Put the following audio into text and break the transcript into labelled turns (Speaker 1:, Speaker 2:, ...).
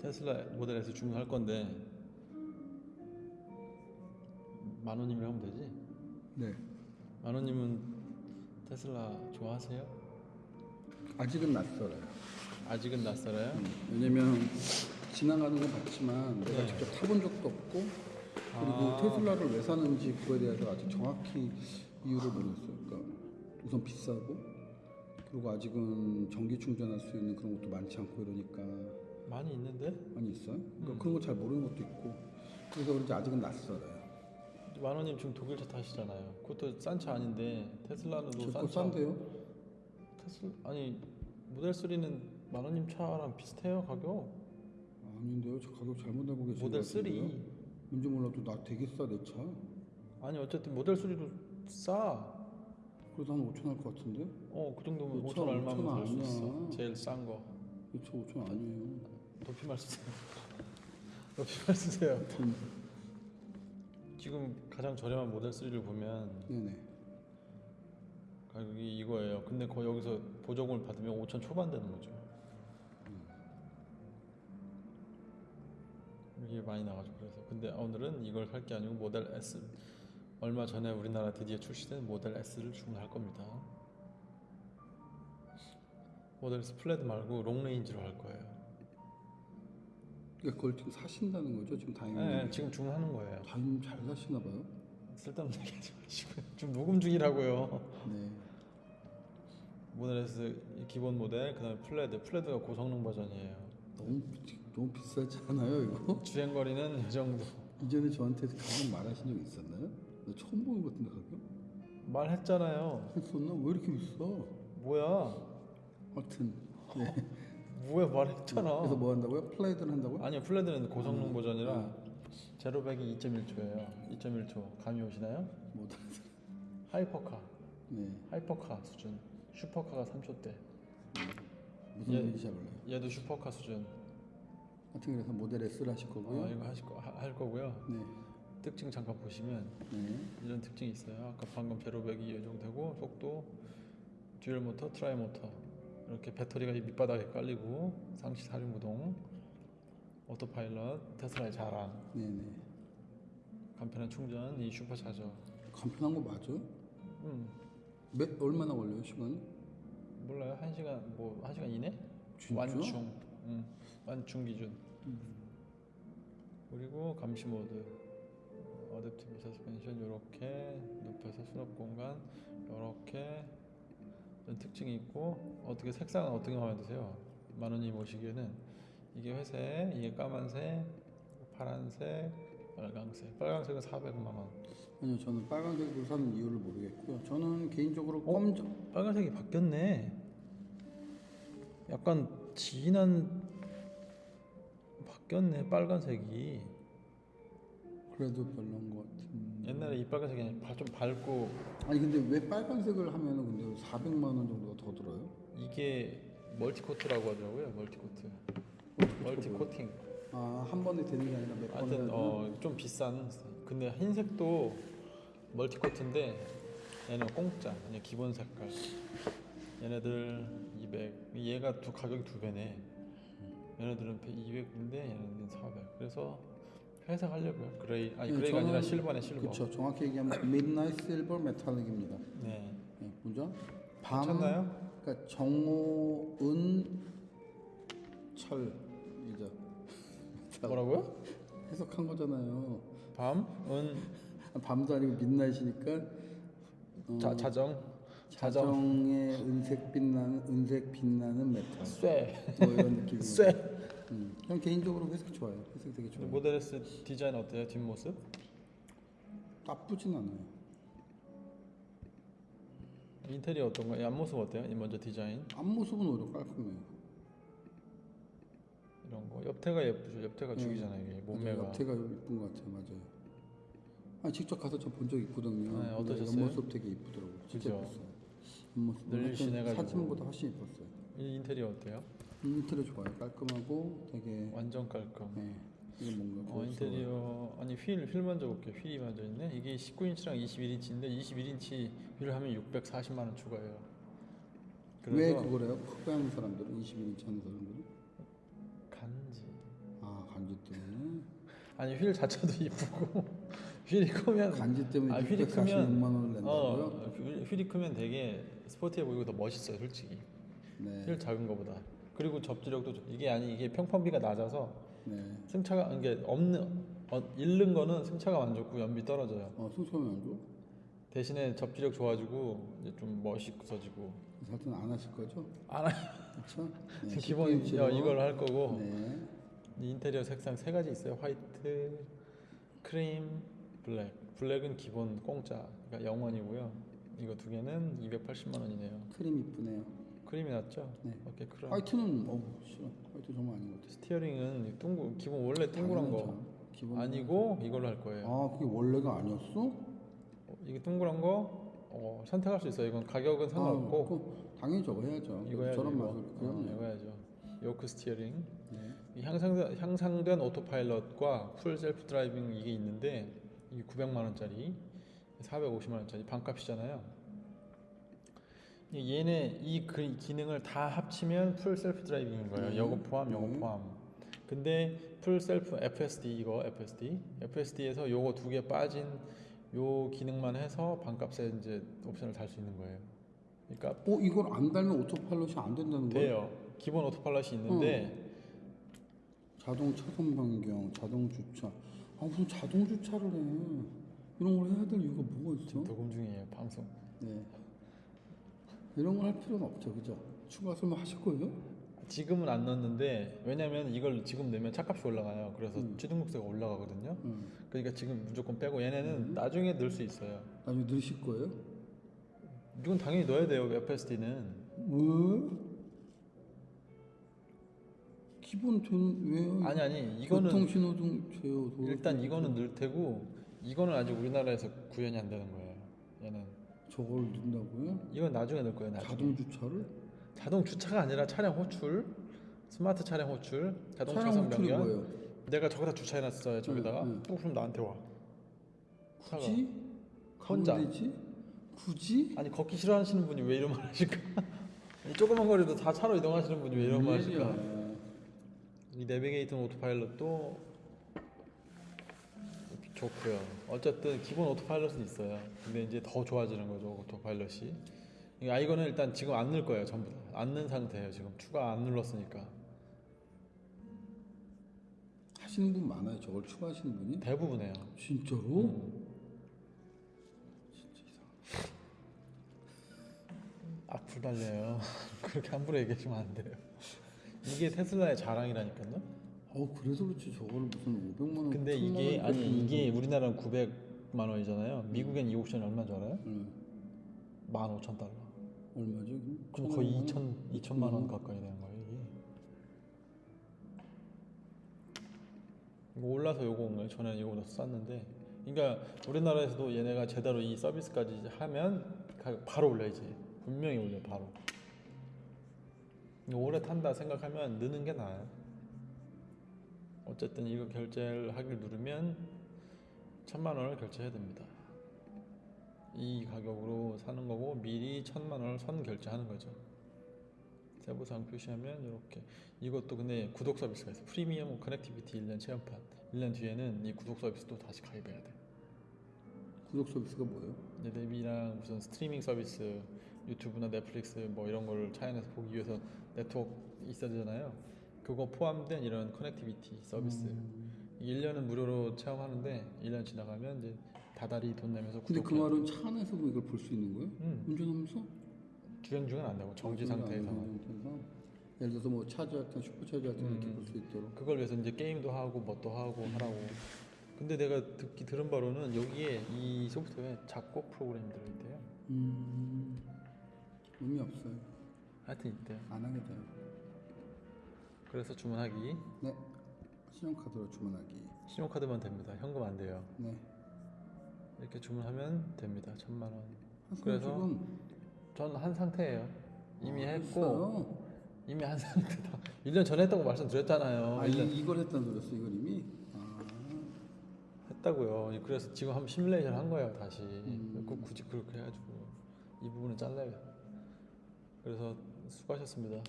Speaker 1: 테슬라 모델 S 주문할 건데 만 원이면 하면 되지?
Speaker 2: 네.
Speaker 1: 만 원님은 테슬라 좋아하세요?
Speaker 2: 아직은 낯설어요.
Speaker 1: 아직은 낯설어요?
Speaker 2: 음, 왜냐면 지나가는 건 봤지만 내가
Speaker 1: 네.
Speaker 2: 직접 타본 적도 없고 그리고
Speaker 1: 아.
Speaker 2: 테슬라를 왜 사는지 그거에 대해서 아직 정확히 이유를 모르겠어요. 그러니까 우선 비싸고 그리고 아직은 전기 충전할 수 있는 그런 것도 많지 않고 이러니까
Speaker 1: 많이 있는데
Speaker 2: 많이 있어요. 그러니까
Speaker 1: 음.
Speaker 2: 그런 거 잘 모르는 것도 있고 그래서 그런지 아직은 낯설어요.
Speaker 1: 만 원님 지금 독일차 타시잖아요. 그것도 싼 차 아닌데 테슬라는
Speaker 2: 제거
Speaker 1: 싼 차.
Speaker 2: 싼데요?
Speaker 1: 테슬 아니 모델 3는 만 원님 차랑 비슷해요 가격.
Speaker 2: 아닌데요. 저 가격 잘못 알고 계신
Speaker 1: 모델 것3
Speaker 2: 같은데요? 뭔지 몰라도 나 되게 싸 내 차.
Speaker 1: 아니 어쨌든 모델 3도 싸.
Speaker 2: 그래도 한 5천 할 것 같은데?
Speaker 1: 어그 정도면
Speaker 2: 오천,
Speaker 1: 5천 얼마면 살 수 있어. 제일 싼 거.
Speaker 2: 그쵸 5천 아니에요.
Speaker 1: 높이말 쓰세요. 높이말 쓰세요. 지금 가장 저렴한 모델 3를 보면
Speaker 2: 네네.
Speaker 1: 가격이 이거예요. 근데 거 여기서 보조금을 받으면 5천 초반 되는 거죠. 이게 많이 나가지고 그래서 근데 오늘은 이걸 살 게 아니고 모델 S 얼마 전에 우리나라 드디어 출시된 모델 S를 주문할 겁니다. 모델 S 플래드 말고 long range로 할 거예요.
Speaker 2: 그러니까 그걸 지금 사신다는 거죠? 지금 다행히.
Speaker 1: 네, 지금 주문하는 거예요.
Speaker 2: 다행히 잘 사시나 봐요.
Speaker 1: 쓸데없는 얘기 하지 마시고 지금 녹음 중이라고요.
Speaker 2: 네.
Speaker 1: 모델 S 이 기본 모델 그다음에 플래드 플래드가 고성능 버전이에요.
Speaker 2: 너무 비- 너무 비싸지 않아요 이거?
Speaker 1: 주행 거리는 이 정도.
Speaker 2: 이전에 저한테 가격 말하신 적 있었나요? 나 처음 보는 것 같은데 가격?
Speaker 1: 말했잖아요.
Speaker 2: 했었나? 왜 이렇게 비싸?
Speaker 1: 뭐야?
Speaker 2: 하여튼 네.
Speaker 1: 뭐야 말했잖아.
Speaker 2: 그래서 뭐 한다고요? 플래드를 한다고요?
Speaker 1: 아니요 플래드는 고성능
Speaker 2: 음,
Speaker 1: 버전이라 제로백이 2.1초예요. 2.1초 감이 오시나요?
Speaker 2: 뭐
Speaker 1: hypercar
Speaker 2: 네.
Speaker 1: hypercar 수준. 슈퍼카가 3초 대.
Speaker 2: 무슨
Speaker 1: 예.
Speaker 2: 얘기인지 잘 몰라요.
Speaker 1: 얘도 supercar 수준.
Speaker 2: 하여튼 그래서 모델 S를 하실 거고요.
Speaker 1: 어, 이거 하실 거, 하- 할 거고요.
Speaker 2: 네.
Speaker 1: 특징 잠깐 보시면
Speaker 2: 네.
Speaker 1: 이런 특징이 있어요. 아까 방금 제로백이 예정되고 속도, dual motor, tri motor 이렇게 배터리가 이 밑바닥에 깔리고 상시 사륜구동, Autopilot, 테슬라의 자랑,
Speaker 2: 네네.
Speaker 1: 간편한 충전, 이 슈퍼차저.
Speaker 2: 간편한 거 맞아요?
Speaker 1: 음
Speaker 2: 몇 얼마나 걸려요 시간?
Speaker 1: 몰라요 한 시간 뭐 한 시간 이내?
Speaker 2: 진짜?
Speaker 1: 완충, 음 완충 기준. 그리고 감시 모드, adaptive suspension 이렇게 높여서 수납 공간 이렇게 특징이 있고 어떻게 색상은 어떻게 마음에 드세요? 만원님 보시기에는 이게 회색, 이게 까만색, 파란색, 빨강색. 빨강색은 400만 원.
Speaker 2: 아니요 저는 빨간색으로 사는 이유를 모르겠고요. 저는 개인적으로
Speaker 1: 어?
Speaker 2: 검정
Speaker 1: 빨간색이 바뀌었네. 약간 진한 바뀌었네 빨간색이.
Speaker 2: 그래도 별로인 것 같은.
Speaker 1: 옛날에 이 빨간색이 좀 밝고
Speaker 2: 아니 근데 왜 빨간색을 하면은 근데 400만 원 정도가 더 들어요?
Speaker 1: 이게 multi-coat라고 하더라고요. multi-coat. multi-coating.
Speaker 2: 아 한 번에 되는 게 아니라 몇 번에
Speaker 1: 하여튼 어, 좀 비싼. 근데 흰색도 multi-coat인데 얘는 공짜. 그냥 기본 색깔. 얘네들 200. 얘가 두 가격이 두 배네. 얘네들은 200인데 얘네들은 400. 그래서 하려고요. gray 아니
Speaker 2: 네,
Speaker 1: gray가 아니라
Speaker 2: 저는-
Speaker 1: silver네 silver.
Speaker 2: 그렇죠. 정확히 얘기하면 midnight silver metallic입니다.
Speaker 1: 네.
Speaker 2: 네, 뭐죠? 밤
Speaker 1: 괜찮나요?
Speaker 2: 그러니까 정오 은 철이죠.
Speaker 1: 뭐라고요?
Speaker 2: 해석한 거잖아요.
Speaker 1: 밤, 은,
Speaker 2: 밤도 아니고 midnight이니까 어,
Speaker 1: 자, 자정, 자정,
Speaker 2: 자정의 은색 빛나는 은색 빛나는 메탈
Speaker 1: 쇠,
Speaker 2: 뭐 이런 느낌이.
Speaker 1: 쇠.
Speaker 2: 음, 그냥 개인적으로 회색 좋아요. 회색 되게 좋아요.
Speaker 1: 모델 S 디자인 어때요? 뒷모습?
Speaker 2: 나쁘진 않아요.
Speaker 1: 인테리어 어떤가요? 앞모습 어때요? 이 먼저 디자인
Speaker 2: 앞모습은 오히려 깔끔해요.
Speaker 1: 이런 거. 옆태가 예쁘죠. 옆태가
Speaker 2: 네.
Speaker 1: 죽이잖아요. 이게. 몸매가.
Speaker 2: 옆태가 이쁜 것 같아요. 맞아요. 아 직접 가서 저 본 적 있거든요.
Speaker 1: 네, 어떠셨어요?
Speaker 2: 옆모습 되게 이쁘더라고요. 진짜? 예뻤어요. 옆모습
Speaker 1: 늘씬해가지고.
Speaker 2: 사진보다 훨씬 예뻤어요.
Speaker 1: 이 인테리어 어때요?
Speaker 2: 인테리어 좋아요. 깔끔하고 되게
Speaker 1: 완전 깔끔.
Speaker 2: 네. 이게 뭔가
Speaker 1: 어. 인테리어 아니 휠, 휠 먼저 볼게요. 휠이 먼저 있네. 이게 19인치랑 21인치인데 21인치 휠 하면 640만 원 추가해요.
Speaker 2: 왜 그거래요? 하는 사람들은 21인치 하는 사람들은
Speaker 1: 간지
Speaker 2: 때문에
Speaker 1: 아니 휠 자체도 이쁘고 휠이 크면
Speaker 2: 간지 때문에
Speaker 1: 아, 휠이
Speaker 2: 646만 원을 낸다고요?
Speaker 1: 어 휠- 휠이 크면 되게 sporty해 보이고 더 멋있어요 솔직히
Speaker 2: 네.
Speaker 1: 휠 작은 거보다 그리고 접지력도 좋- 이게 아니 이게 편평비가 낮아서
Speaker 2: 네.
Speaker 1: 승차감 이게 없는 어, 잃는 거는 승차감 안 좋고 연비 떨어져요
Speaker 2: 어, 승소하면 안 줘?
Speaker 1: 대신에 접지력 좋아지고 이제 좀 멋있어지고
Speaker 2: 하여튼 안 하실 거죠?
Speaker 1: 안 하-
Speaker 2: 그렇죠? 네,
Speaker 1: 기본
Speaker 2: 19 인치로.
Speaker 1: 어, 이걸 할 거고
Speaker 2: 네.
Speaker 1: 이 인테리어 색상 세 가지 있어요. white, 크림, black. black은 기본 공짜, 그러니까 0원이고요. 이거 두 개는 280만 원이네요.
Speaker 2: 크림 이쁘네요.
Speaker 1: 크림이 낫죠?
Speaker 2: 네.
Speaker 1: 오케이,
Speaker 2: 크림. white는 어 싫어. white 정말 아닌 것 같아.
Speaker 1: steering은 둥글, 기본 원래 둥그런 거
Speaker 2: 당연하죠. 기본
Speaker 1: 아니고 이걸로 할 거예요.
Speaker 2: 아 그게 원래가 아니었어?
Speaker 1: 어, 이게 둥그런 거 어, 선택할 수 있어요. 이건 가격은 상관없고
Speaker 2: 아, 그 당연히 저거 해야죠.
Speaker 1: 이거 해야죠.
Speaker 2: 저런
Speaker 1: 이거.
Speaker 2: 맛을
Speaker 1: 어,
Speaker 2: 그럼요.
Speaker 1: 이거 해야죠. yoke steering.
Speaker 2: 네.
Speaker 1: 이 향상된, 향상된 Autopilot과 Full Self-Driving 이게 있는데 이게 900만 원짜리 450만 원짜리 반값이잖아요. 이 얘네 이 그 기능을 다 합치면 Full Self-Driving인 거예요.
Speaker 2: 네.
Speaker 1: 요거 포함, 요거
Speaker 2: 네.
Speaker 1: 포함. 근데 Full Self FSD 이거 FSD FSD에서 요거 두 개 빠진 요 기능만 해서 반값에 이제 옵션을 달 수 있는 거예요. 그러니까
Speaker 2: 어 이걸 안 달면 Autopilot이 안 된다는 거야?
Speaker 1: 돼요. 기본 Autopilot이 있는데
Speaker 2: 자동 차선 변경, 자동 주차. 아 무슨 자동 주차를 해? 이런 걸 해야 될 이유가 뭐가?
Speaker 1: 지금 녹음 중이에요 방송.
Speaker 2: 네. 이런 걸 할 필요는 없죠, 그죠? 추가 설명 하실 거예요?
Speaker 1: 지금은 안 넣었는데 왜냐면 이걸 지금 넣으면 차값이 올라가요. 그래서
Speaker 2: 음.
Speaker 1: 취등록세가 올라가거든요.
Speaker 2: 응.
Speaker 1: 그러니까 지금 무조건 빼고 얘네는 나중에 넣을 수 있어요.
Speaker 2: 나중에 넣으실 거예요?
Speaker 1: 이건 당연히 넣어야 돼요. FSD는
Speaker 2: 왜? 기본 된 왜요?
Speaker 1: 아니 아니 이거는
Speaker 2: 교통 신호등 제어 도로
Speaker 1: 일단 이거는 넣을 테고 이거는 아직 우리나라에서 구현이 안 되는 거예요. 얘는
Speaker 2: 저걸 넣는다고요?
Speaker 1: 이건 나중에 넣을 거예요. 나중에.
Speaker 2: 자동 주차를?
Speaker 1: 자동 주차가 아니라 차량 호출, 스마트 차량 호출, 자동
Speaker 2: 차량
Speaker 1: 차선
Speaker 2: 호출이
Speaker 1: 변경.
Speaker 2: 뭐예요?
Speaker 1: 내가 저기다 주차해놨어요. 저기다가
Speaker 2: 응, 응.
Speaker 1: 또 그럼 나한테 와.
Speaker 2: 굳이?
Speaker 1: 혼자.
Speaker 2: 되지? 굳이?
Speaker 1: 아니 걷기 싫어하시는 분이 왜 이런 말 하실까? 이 조그만 거리도 다 차로 이동하시는 분이 왜 이런 말 하실까?
Speaker 2: 이
Speaker 1: 내비게이션 오토파일럿도 좋고요. 어쨌든 기본 오토파일럿은 있어요. 근데 이제 더 좋아지는 거죠 오토파일럿이. 아 이거는 일단 지금 안 넣을 거예요 전부 다. 안 넣은 상태예요 지금 추가 안 눌렀으니까.
Speaker 2: 하시는 분 많아요. 저걸 추가하시는 분이?
Speaker 1: 대부분이에요.
Speaker 2: 진짜로?
Speaker 1: 음.
Speaker 2: 진짜 이상.
Speaker 1: 악플 달려요. 그렇게 함부로 얘기하시면 안 돼요. 이게 테슬라의 자랑이라니까요.
Speaker 2: 어 그래서 그렇지 저거를 무슨 500만 원.
Speaker 1: 근데
Speaker 2: 1000만
Speaker 1: 이게
Speaker 2: 원
Speaker 1: 아니 이게 우리나라는 900만 원이잖아요. 미국엔 이 옵션이 얼마인 줄 알아요?
Speaker 2: 응.
Speaker 1: 15,000달러.
Speaker 2: 얼마죠?
Speaker 1: 그럼 거의
Speaker 2: 1000만
Speaker 1: 2천
Speaker 2: 원?
Speaker 1: 2천만 원
Speaker 2: 음.
Speaker 1: 가까이 되는 거예요. 이거 올라서 요거 온 거예요. 전에는 이거보다 쌌는데, 그러니까 우리나라에서도 얘네가 제대로 이 서비스까지 하면 바로 올려야지. 분명히 올려 바로. 오래 탄다 생각하면 넣는 게 나아요. 어쨌든 이거 결제를 하길 누르면 천만 원을 결제해야 됩니다. 이 가격으로 사는 거고 미리 천만 원을 선 결제하는 거죠. 세부사항 표시하면 이렇게 이것도 근데 구독 서비스가 있어. 프리미엄 connectivity 1년 체험판. 1년 뒤에는 이 구독 서비스도 다시 가입해야 돼.
Speaker 2: 구독 서비스가 뭐예요?
Speaker 1: map이랑 무슨 스트리밍 서비스, 유튜브나 넷플릭스 뭐 이런 걸 차 안에서 보기 위해서 네트워크 있어야 되잖아요. 그거 포함된 이런 connectivity 서비스.
Speaker 2: 음.
Speaker 1: 1년은 무료로 체험하는데 1년 지나가면 이제 다달이 돈 내면서
Speaker 2: 근데 그. 말은 차 안에서 뭐 이걸 볼 수 있는 거예요?
Speaker 1: 음,
Speaker 2: 운전하면서?
Speaker 1: 주행 중은 안 되고 정지 상태에서?
Speaker 2: 예를 들어서 뭐 차지할 때 슈퍼 차지할 때 이렇게
Speaker 1: 음.
Speaker 2: 볼수 있도록.
Speaker 1: 그걸 위해서 이제 게임도 하고 뭣도 하고 하라고. 근데 내가 듣기 들은 바로는 여기에 이 소프트웨어에 작곡 프로그램이 들어있대요.
Speaker 2: 음. 의미 없어요.
Speaker 1: 하여튼 있대요.
Speaker 2: 안 하게 돼요.
Speaker 1: 그래서 주문하기
Speaker 2: 네. 신용카드로 주문하기.
Speaker 1: 신용카드만 됩니다. 현금 안 돼요.
Speaker 2: 네.
Speaker 1: 이렇게 주문하면 됩니다. 천만 원.
Speaker 2: 하지만
Speaker 1: 그래서
Speaker 2: 지금
Speaker 1: 전 한 상태예요. 이미
Speaker 2: 아,
Speaker 1: 했고? 이미 한 상태다. 1년 전에 했다고 말씀드렸잖아요.
Speaker 2: 아,
Speaker 1: 1년
Speaker 2: 이, 이걸 했다는 소리였어 이걸 이미? 아.
Speaker 1: 했다고요. 그래서 지금 한번 시뮬레이션 한 거예요, 다시.
Speaker 2: 음.
Speaker 1: 그 굳이 그렇게 해가지고 이 부분은 잘라요. 그래서 수고하셨습니다.